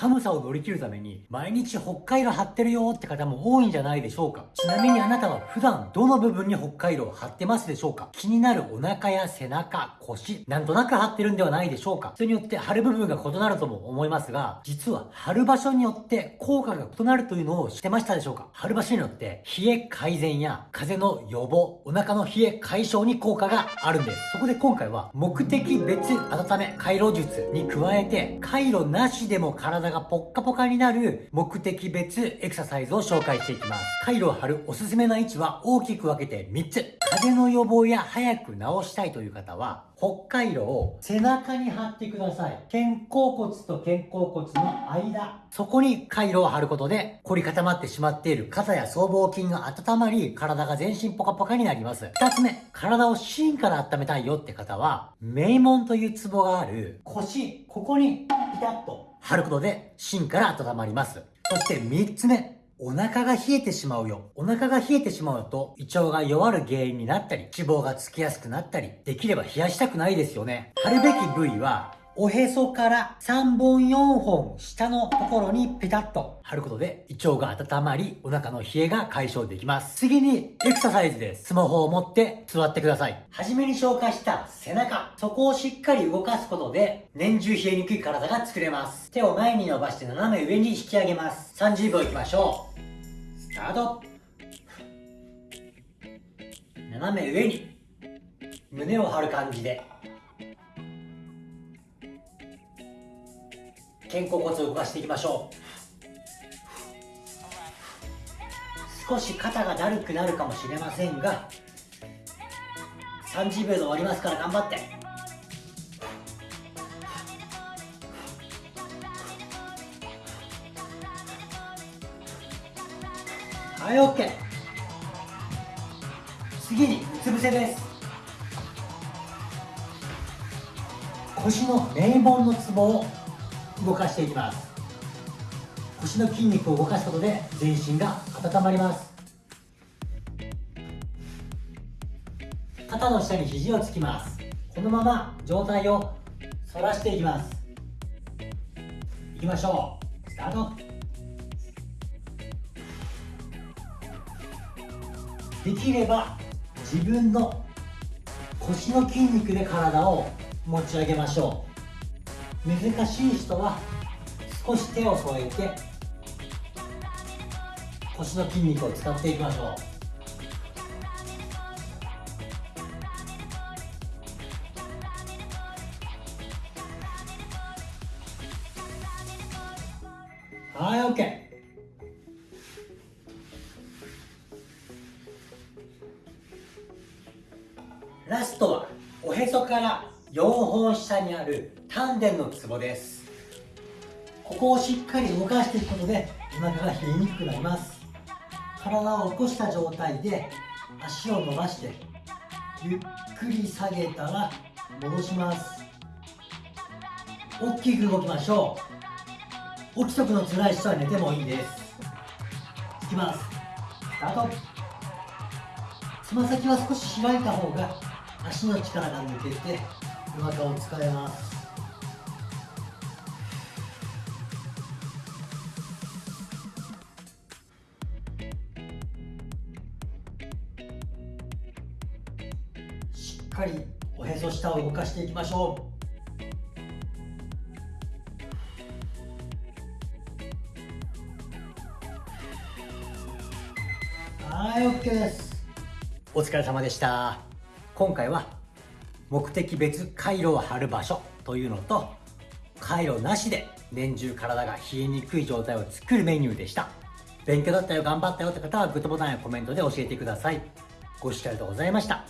寒さを乗り切るために毎日北海道貼ってるよって方も多いんじゃないでしょうか。ちなみにあなたは普段どの部分に北海道を貼ってますでしょうか？気になるお腹や背中、腰、なんとなく貼ってるんではないでしょうか？それによって貼る部分が異なるとも思いますが、実は貼る場所によって効果が異なるというのを知ってましたでしょうか？貼る場所によって冷え改善や風邪の予防、お腹の冷え解消に効果があるんです。そこで今回は目的別温め回路術に加えて回路なしでも体がポッカポカになる目的別エクササイズを紹介していきます。回路を貼るおすすめな位置は大きく分けて3つ。風邪の予防や早く治したいという方は、北海道を背中に貼ってください。肩甲骨と肩甲骨の間。そこに回路を貼ることで、凝り固まってしまっている肩や僧帽筋が温まり、体が全身ポカポカになります。二つ目、体を芯から温めたいよって方は、名門というツボがある腰、ここにピタッと貼ることで芯から温まります。そして三つ目、お腹が冷えてしまうよ。お腹が冷えてしまうと、胃腸が弱る原因になったり、脂肪がつきやすくなったり、できれば冷やしたくないですよね。貼るべき部位は、おへそから3本4本下のところにペタッと貼ることで胃腸が温まりお腹の冷えが解消できます。次にエクササイズで。スマホを持って座ってください。はじめに紹介した背中。そこをしっかり動かすことで年中冷えにくい体が作れます。手を前に伸ばして斜め上に引き上げます。30秒いきましょう。スタート。斜め上に胸を張る感じで肩甲骨を動かしていきましょう。少し肩がだるくなるかもしれませんが30秒で終わりますから頑張って。はい OK 次にうつ伏せです。腰の名門のツボを動かしていきます。腰の筋肉を動かすことで全身が温まります。肩の下に肘をつきます。このまま上体を反らしていきます。いきましょう。スタート。できれば自分の腰の筋肉で体を持ち上げましょう。難しい人は少し手を添えて腰の筋肉を使っていきましょう。はい OK ラストはおへそから4本下にある丹田のツボです。ここをしっかり動かしていくことでお腹が冷えにくくなります。体を起こした状態で足を伸ばしてゆっくり下げたら戻します。大きく動きましょう。起きとくの辛い人は寝てもいいです。いきます。スタート。つま先は少し開いた方が足の力が抜けてお腹を使えます。かりおへそ下を動かしていきましょう。はい OK です。お疲れ様でした。今回は目的別回路を貼る場所というのと回路なしで年中体が冷えにくい状態を作るメニューでした。勉強だったよ頑張ったよって方はグッドボタンやコメントで教えてください。ご視聴ありがとうございました。